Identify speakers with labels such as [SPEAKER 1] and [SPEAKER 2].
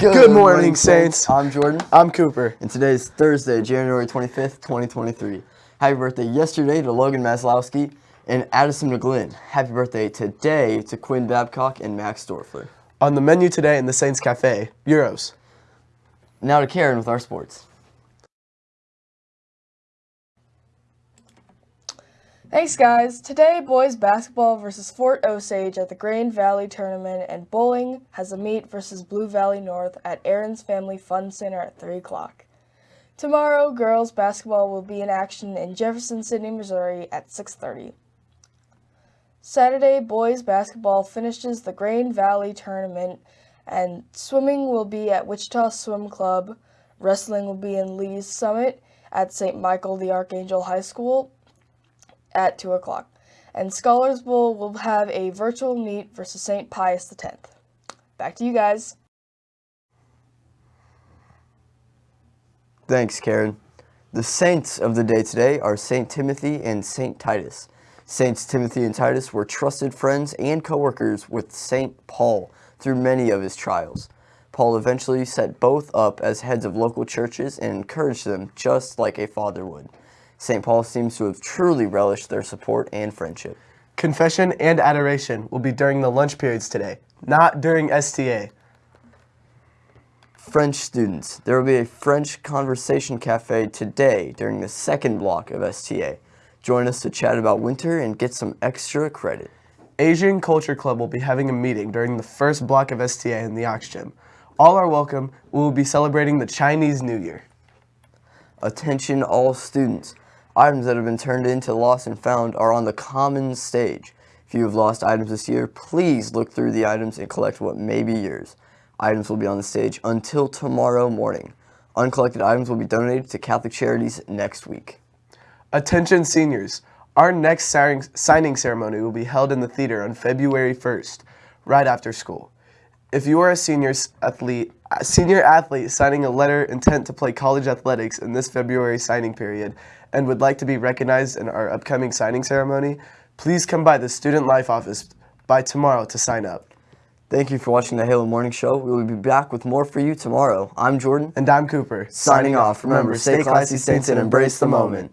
[SPEAKER 1] Good, morning, Saints.
[SPEAKER 2] I'm Jordan,
[SPEAKER 1] I'm Cooper.
[SPEAKER 2] and today is Thursday, January 25th, 2023. Happy birthday yesterday to Logan Maslowski and Addison McGlynn. Happy birthday today to Quinn Babcock and Max Dorfler.
[SPEAKER 1] On the menu today in the Saints Cafe, Gyros.
[SPEAKER 2] Now to Karen with our sports.
[SPEAKER 3] Thanks, guys. Today, boys basketball versus Fort Osage at the Grain Valley Tournament, and bowling has a meet versus Blue Valley North at Aaron's Family Fun Center at 3 o'clock. Tomorrow, girls basketball will be in action in Jefferson City, Missouri at 6.30. Saturday, boys basketball finishes the Grain Valley Tournament, and swimming will be at Wichita Swim Club. Wrestling will be in Lee's Summit at St. Michael the Archangel High School at 2 o'clock. And Scholars Bowl will have a virtual meet versus St. Pius X. Back to you guys.
[SPEAKER 2] Thanks, Karen. The saints of the day today are St. Timothy and St. Titus. Saints Timothy and Titus were trusted friends and co-workers with St. Paul through many of his trials. Paul eventually set both up as heads of local churches and encouraged them just like a father would. St. Paul seems to have truly relished their support and friendship.
[SPEAKER 1] Confession and adoration will be during the lunch periods today, not during STA.
[SPEAKER 2] French students, there will be a French conversation cafe today during the second block of STA. Join us to chat about winter and get some extra credit.
[SPEAKER 1] Asian Culture Club will be having a meeting during the first block of STA in the Aux Gym. All are welcome. We will be celebrating the Chinese New Year.
[SPEAKER 2] Attention all students. Items that have been turned into Lost and Found are on the commons stage. If you have lost items this year, please look through the items and collect what may be yours. Items will be on the stage until tomorrow morning. Uncollected items will be donated to Catholic Charities next week.
[SPEAKER 1] Attention seniors. Our next signing ceremony will be held in the theater on February 1st, right after school. If you are a senior athlete, a senior athlete signing a letter intent to play college athletics in this February signing period and would like to be recognized in our upcoming signing ceremony, please come by the Student Life office by tomorrow to sign up.
[SPEAKER 2] Thank you for watching the Halo Morning Show. We will be back with more for you tomorrow. I'm Jordan.
[SPEAKER 1] And I'm Cooper.
[SPEAKER 2] Signing off. Remember, stay classy, Saints, and embrace the moment.